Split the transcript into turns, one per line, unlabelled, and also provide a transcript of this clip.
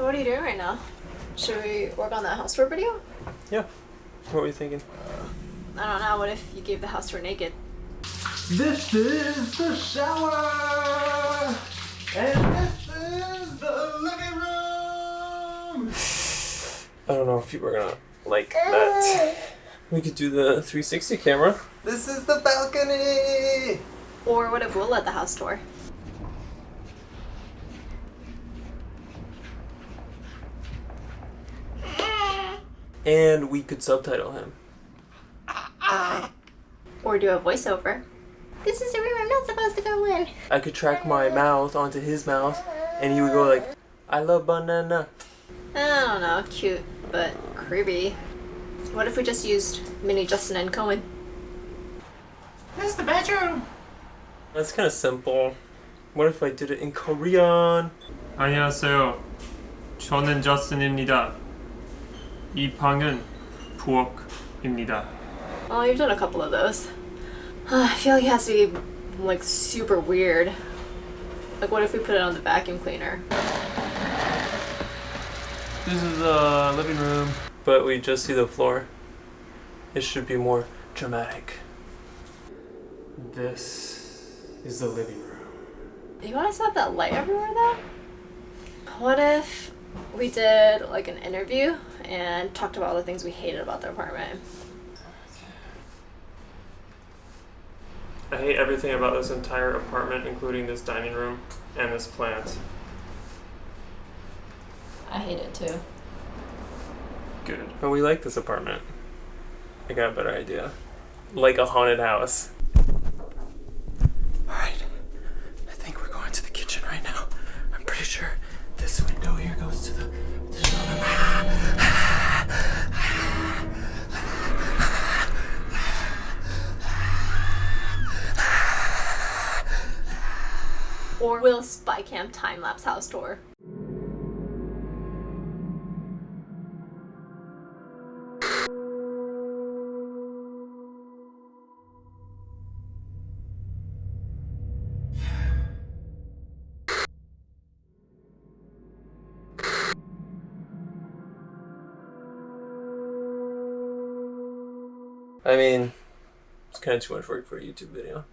So what are you doing right now? Should we work on that house tour video?
Yeah. What were you thinking?
I don't know. What if you gave the house tour naked?
This is the shower! And this is the living room!
I don't know if people are gonna like that. We could do the 360 camera.
This is the balcony!
Or what if we'll let the house tour?
And we could subtitle him.
Or do a voiceover? This is a room I'm not supposed to go in.
I could track my mouth onto his mouth and he would go like, I love banana.
I don't know. Cute, but creepy. What if we just used mini Justin and Cohen?
This is the bedroom!
That's kind of simple. What if I did it in Korean?
안녕하세요. 저는 저스틴입니다. 이 방은 부엌입니다.
Oh, you've done a couple of those. I feel like it has to be like super weird. Like, what if we put it on the vacuum cleaner?
This is the living room.
But we just see the floor. It should be more dramatic. This is the living room.
You want us to have that light everywhere though? What if we did like an interview and talked about all the things we hated about the apartment?
I hate everything about this entire apartment, including this dining room and this plant.
I hate it too.
Good. But we like this apartment. I got a better idea. Like a haunted house. Alright. I think we're going to the kitchen right now. I'm pretty sure this window here goes to the.
Or will spy cam time lapse house tour?
I mean, it's kind of too much work for a YouTube video.